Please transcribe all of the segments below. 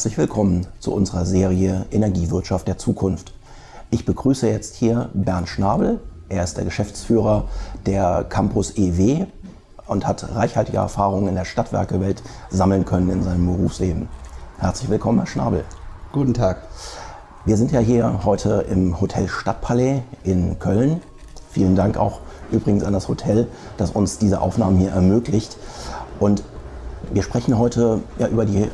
Herzlich willkommen zu unserer Serie Energiewirtschaft der Zukunft. Ich begrüße jetzt hier Bernd Schnabel. Er ist der Geschäftsführer der Campus EW und hat reichhaltige Erfahrungen in der Stadtwerkewelt sammeln können in seinem Berufsleben. Herzlich willkommen, Herr Schnabel. Guten Tag. Wir sind ja hier heute im Hotel Stadtpalais in Köln. Vielen Dank auch übrigens an das Hotel, das uns diese Aufnahmen hier ermöglicht. Und wir sprechen heute ja, über die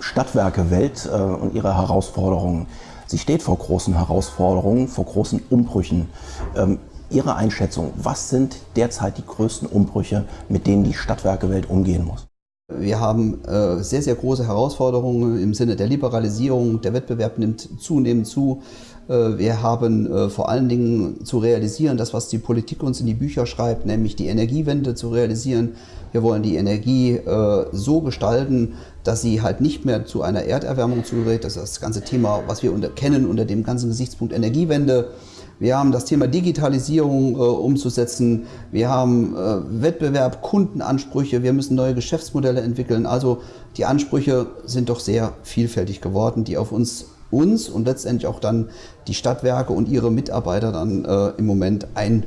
Stadtwerke-Welt äh, und ihre Herausforderungen. Sie steht vor großen Herausforderungen, vor großen Umbrüchen. Ähm, ihre Einschätzung, was sind derzeit die größten Umbrüche, mit denen die Stadtwerke-Welt umgehen muss? Wir haben äh, sehr, sehr große Herausforderungen im Sinne der Liberalisierung. Der Wettbewerb nimmt zunehmend zu. Äh, wir haben äh, vor allen Dingen zu realisieren, das, was die Politik uns in die Bücher schreibt, nämlich die Energiewende zu realisieren. Wir wollen die Energie äh, so gestalten, dass sie halt nicht mehr zu einer Erderwärmung zugerät. Das ist das ganze Thema, was wir kennen unter dem ganzen Gesichtspunkt Energiewende. Wir haben das Thema Digitalisierung äh, umzusetzen. Wir haben äh, Wettbewerb, Kundenansprüche. Wir müssen neue Geschäftsmodelle entwickeln. Also die Ansprüche sind doch sehr vielfältig geworden, die auf uns uns und letztendlich auch dann die Stadtwerke und ihre Mitarbeiter dann äh, im Moment ein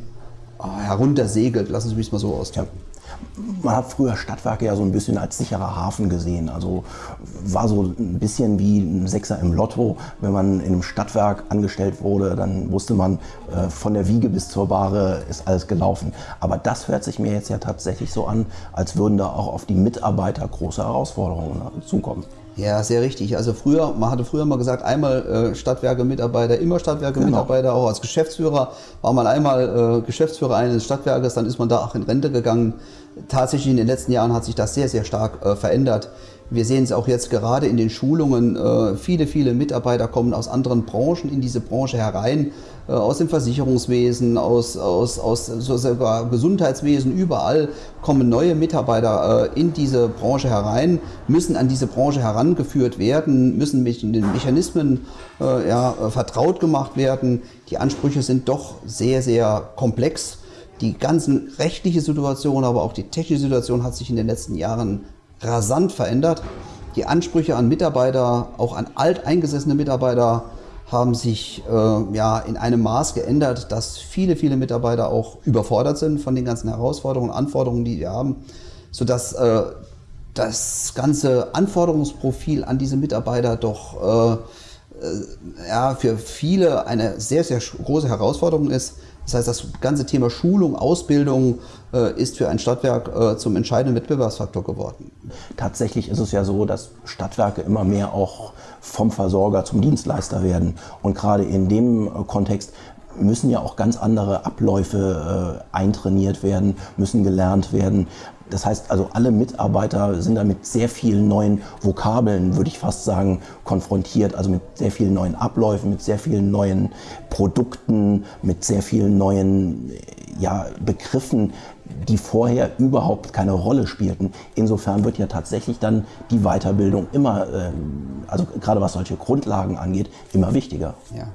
äh, heruntersegelt. Lassen Sie mich mal so ausdrücken. Ja man hat früher Stadtwerke ja so ein bisschen als sicherer Hafen gesehen. Also war so ein bisschen wie ein Sechser im Lotto. Wenn man in einem Stadtwerk angestellt wurde, dann wusste man, äh, von der Wiege bis zur Bahre ist alles gelaufen. Aber das hört sich mir jetzt ja tatsächlich so an, als würden da auch auf die Mitarbeiter große Herausforderungen zukommen. Ja, sehr richtig. Also früher, man hatte früher mal gesagt, einmal äh, Stadtwerke-Mitarbeiter, immer Stadtwerke-Mitarbeiter, genau. auch als Geschäftsführer. War man einmal äh, Geschäftsführer eines Stadtwerkes, dann ist man da auch in Rente gegangen. Tatsächlich in den letzten Jahren hat sich das sehr, sehr stark äh, verändert. Wir sehen es auch jetzt gerade in den Schulungen. Äh, viele, viele Mitarbeiter kommen aus anderen Branchen in diese Branche herein, äh, aus dem Versicherungswesen, aus, aus, aus sogar Gesundheitswesen, überall kommen neue Mitarbeiter äh, in diese Branche herein, müssen an diese Branche herangeführt werden, müssen mit den Mechanismen ja, vertraut gemacht werden. Die Ansprüche sind doch sehr, sehr komplex. Die ganzen rechtliche Situation, aber auch die technische Situation hat sich in den letzten Jahren rasant verändert. Die Ansprüche an Mitarbeiter, auch an alteingesessene Mitarbeiter, haben sich äh, ja, in einem Maß geändert, dass viele, viele Mitarbeiter auch überfordert sind von den ganzen Herausforderungen und Anforderungen, die wir haben, sodass äh, das ganze Anforderungsprofil an diese Mitarbeiter doch äh, äh ja, für viele eine sehr, sehr große Herausforderung ist. Das heißt, das ganze Thema Schulung, Ausbildung äh, ist für ein Stadtwerk äh, zum entscheidenden Wettbewerbsfaktor geworden. Tatsächlich ist es ja so, dass Stadtwerke immer mehr auch vom Versorger zum Dienstleister werden. Und gerade in dem äh, Kontext müssen ja auch ganz andere Abläufe äh, eintrainiert werden, müssen gelernt werden. Das heißt also, alle Mitarbeiter sind da mit sehr vielen neuen Vokabeln, würde ich fast sagen, konfrontiert. Also mit sehr vielen neuen Abläufen, mit sehr vielen neuen Produkten, mit sehr vielen neuen ja, Begriffen, die vorher überhaupt keine Rolle spielten. Insofern wird ja tatsächlich dann die Weiterbildung immer, äh, also gerade was solche Grundlagen angeht, immer wichtiger. Ja.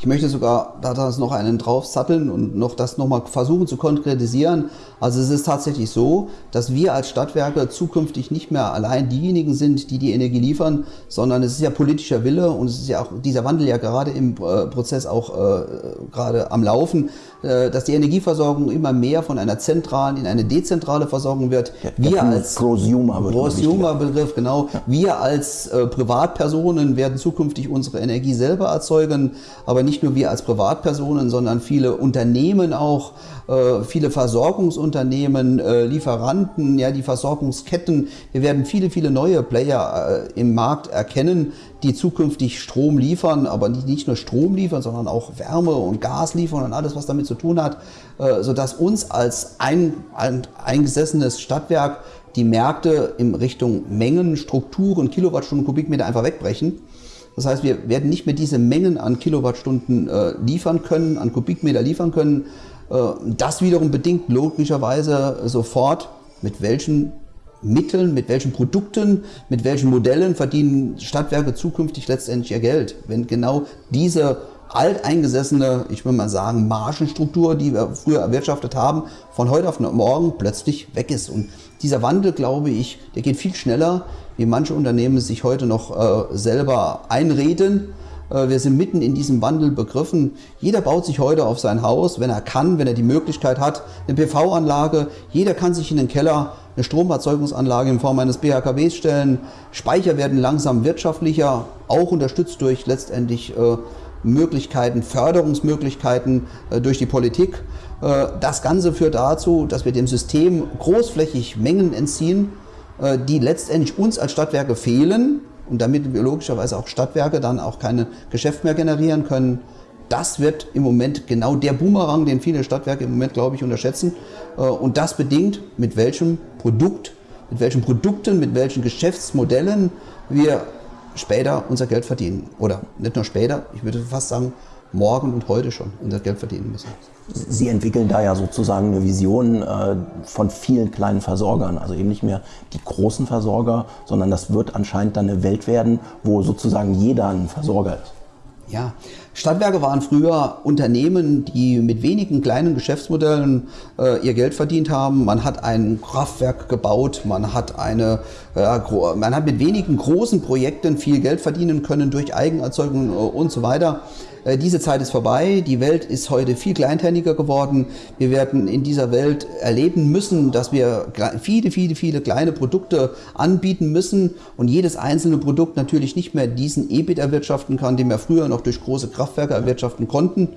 Ich möchte sogar da noch einen draufsatteln und noch das nochmal versuchen zu konkretisieren. Also es ist tatsächlich so, dass wir als Stadtwerke zukünftig nicht mehr allein diejenigen sind, die die Energie liefern, sondern es ist ja politischer Wille und es ist ja auch dieser Wandel ja gerade im äh, Prozess auch äh, gerade am Laufen, dass die Energieversorgung immer mehr von einer zentralen in eine dezentrale Versorgung wird. Ja, wir als Prosumer-Begriff, genau. Ja. Wir als äh, Privatpersonen werden zukünftig unsere Energie selber erzeugen, aber nicht nur wir als Privatpersonen, sondern viele Unternehmen auch, äh, viele Versorgungsunternehmen, äh, Lieferanten, ja, die Versorgungsketten. Wir werden viele, viele neue Player äh, im Markt erkennen, die zukünftig Strom liefern, aber nicht, nicht nur Strom liefern, sondern auch Wärme und Gas liefern und alles, was damit zu tun hat, äh, sodass uns als ein, ein eingesessenes Stadtwerk die Märkte in Richtung Mengen, Strukturen, Kilowattstunden, Kubikmeter einfach wegbrechen Das heißt, wir werden nicht mehr diese Mengen an Kilowattstunden äh, liefern können, an Kubikmeter liefern können. Äh, das wiederum bedingt logischerweise sofort, mit welchen Mitteln, mit welchen Produkten, mit welchen Modellen verdienen Stadtwerke zukünftig letztendlich ihr Geld. Wenn genau diese alteingesessene, ich würde mal sagen, Margenstruktur, die wir früher erwirtschaftet haben, von heute auf morgen plötzlich weg ist. Und dieser Wandel, glaube ich, der geht viel schneller, wie manche Unternehmen sich heute noch äh, selber einreden. Äh, wir sind mitten in diesem Wandel begriffen. Jeder baut sich heute auf sein Haus, wenn er kann, wenn er die Möglichkeit hat, eine PV-Anlage. Jeder kann sich in den Keller eine Stromerzeugungsanlage in Form eines BHKWs stellen. Speicher werden langsam wirtschaftlicher, auch unterstützt durch letztendlich äh, Möglichkeiten, Förderungsmöglichkeiten äh, durch die Politik. Äh, das Ganze führt dazu, dass wir dem System großflächig Mengen entziehen, äh, die letztendlich uns als Stadtwerke fehlen und damit wir logischerweise auch Stadtwerke dann auch keine Geschäft mehr generieren können. Das wird im Moment genau der Boomerang, den viele Stadtwerke im Moment, glaube ich, unterschätzen. Und das bedingt, mit welchem Produkt, mit welchen Produkten, mit welchen Geschäftsmodellen wir später unser Geld verdienen. Oder nicht nur später, ich würde fast sagen, morgen und heute schon unser Geld verdienen müssen. Sie entwickeln da ja sozusagen eine Vision äh, von vielen kleinen Versorgern, also eben nicht mehr die großen Versorger, sondern das wird anscheinend dann eine Welt werden, wo sozusagen jeder ein Versorger ist. Ja, Stadtwerke waren früher Unternehmen, die mit wenigen kleinen Geschäftsmodellen äh, ihr Geld verdient haben. Man hat ein Kraftwerk gebaut, man hat, eine, äh, man hat mit wenigen großen Projekten viel Geld verdienen können durch Eigenerzeugung äh, und so weiter. Äh, diese Zeit ist vorbei. Die Welt ist heute viel kleinteiliger geworden. Wir werden in dieser Welt erleben müssen, dass wir viele, viele, viele kleine Produkte anbieten müssen und jedes einzelne Produkt natürlich nicht mehr diesen EBIT erwirtschaften kann, den wir früher noch durch große Kraftwerke erwirtschaften konnten.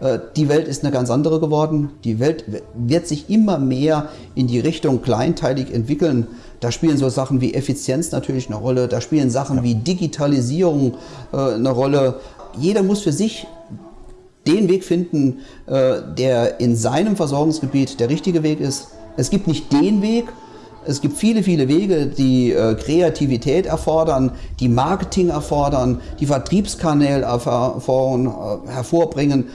Äh, die Welt ist eine ganz andere geworden. Die Welt wird sich immer mehr in die Richtung kleinteilig entwickeln. Da spielen so Sachen wie Effizienz natürlich eine Rolle, da spielen Sachen wie Digitalisierung äh, eine Rolle jeder muss für sich den Weg finden, äh, der in seinem Versorgungsgebiet der richtige Weg ist. Es gibt nicht den Weg, es gibt viele, viele Wege, die äh, Kreativität erfordern, die Marketing erfordern, die Vertriebskanäle äh, hervorbringen.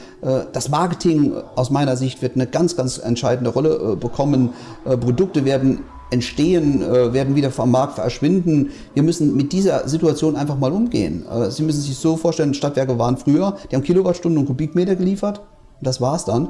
das Marketing aus meiner Sicht wird eine ganz, ganz entscheidende Rolle bekommen. Produkte werden entstehen, äh, werden wieder vom Markt verschwinden. Wir müssen mit dieser Situation einfach mal umgehen. Äh, Sie müssen sich so vorstellen, Stadtwerke waren früher, die haben Kilowattstunden und Kubikmeter geliefert. Das war's dann.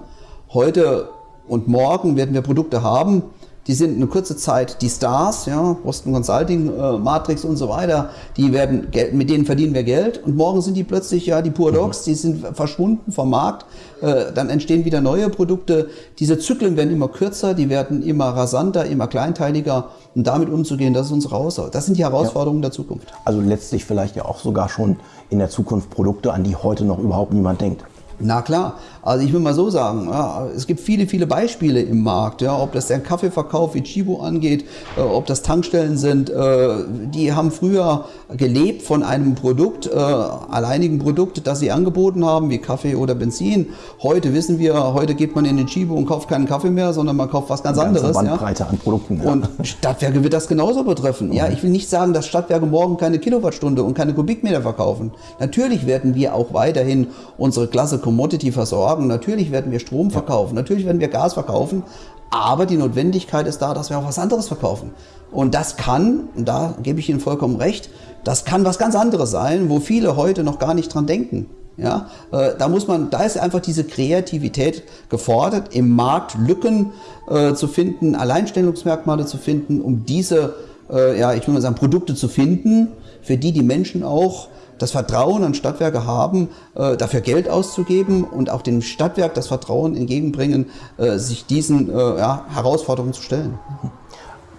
Heute und morgen werden wir Produkte haben, die sind eine kurze Zeit die Stars, ja, Boston Consulting, äh, Matrix und so weiter, die werden, mit denen verdienen wir Geld und morgen sind die plötzlich, ja, die Pure. Dogs, die sind verschwunden vom Markt, äh, dann entstehen wieder neue Produkte. Diese Zyklen werden immer kürzer, die werden immer rasanter, immer kleinteiliger und damit umzugehen, das ist unsere Aussage. Das sind die Herausforderungen ja. der Zukunft. Also letztlich vielleicht ja auch sogar schon in der Zukunft Produkte, an die heute noch überhaupt niemand denkt. Na klar, also ich will mal so sagen, ja, es gibt viele, viele Beispiele im Markt, ja, ob das der Kaffeeverkauf wie Chibo angeht, äh, ob das Tankstellen sind, äh, die haben früher gelebt von einem Produkt, äh, alleinigen Produkt, das sie angeboten haben, wie Kaffee oder Benzin. Heute wissen wir, heute geht man in den Chibo und kauft keinen Kaffee mehr, sondern man kauft was ganz Eine anderes. Bandbreite ja. an Produkten. Ja. Und Stadtwerke wird das genauso betreffen. Ja, ich will nicht sagen, dass Stadtwerke morgen keine Kilowattstunde und keine Kubikmeter verkaufen. Natürlich werden wir auch weiterhin unsere Klasse Commodity versorgen. Natürlich werden wir Strom verkaufen, natürlich werden wir Gas verkaufen, aber die Notwendigkeit ist da, dass wir auch was anderes verkaufen. Und das kann, und da gebe ich Ihnen vollkommen recht, das kann was ganz anderes sein, wo viele heute noch gar nicht dran denken. Ja, äh, da muss man, da ist einfach diese Kreativität gefordert, im Markt Lücken äh, zu finden, Alleinstellungsmerkmale zu finden, um diese, äh, ja, ich will mal sagen, Produkte zu finden, für die die Menschen auch das Vertrauen an Stadtwerke haben, äh, dafür Geld auszugeben und auch dem Stadtwerk das Vertrauen entgegenbringen, äh, sich diesen äh, ja, Herausforderungen zu stellen.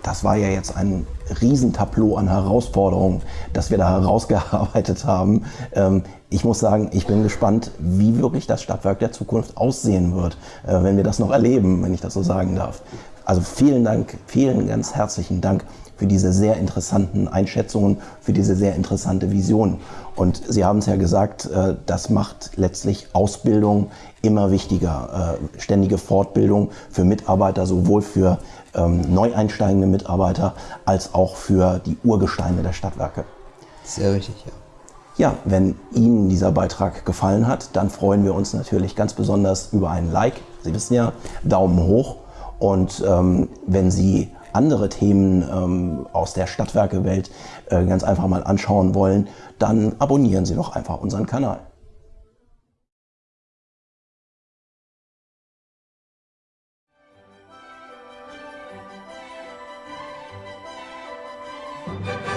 Das war ja jetzt ein Riesentableau an Herausforderungen, das wir da herausgearbeitet haben. Ähm, ich muss sagen, ich bin gespannt, wie wirklich das Stadtwerk der Zukunft aussehen wird, wenn wir das noch erleben, wenn ich das so sagen darf. Also vielen Dank, vielen ganz herzlichen Dank für diese sehr interessanten Einschätzungen, für diese sehr interessante Vision. Und Sie haben es ja gesagt, äh, das macht letztlich Ausbildung immer wichtiger. Äh, ständige Fortbildung für Mitarbeiter, sowohl für ähm, neu einsteigende Mitarbeiter als auch für die Urgesteine der Stadtwerke. Sehr richtig, ja. Ja, wenn Ihnen dieser Beitrag gefallen hat, dann freuen wir uns natürlich ganz besonders über einen Like. Sie wissen ja, Daumen hoch. Und ähm, wenn Sie andere Themen ähm, aus der Stadtwerkewelt äh, ganz einfach mal anschauen wollen, dann abonnieren Sie doch einfach unseren Kanal. Thank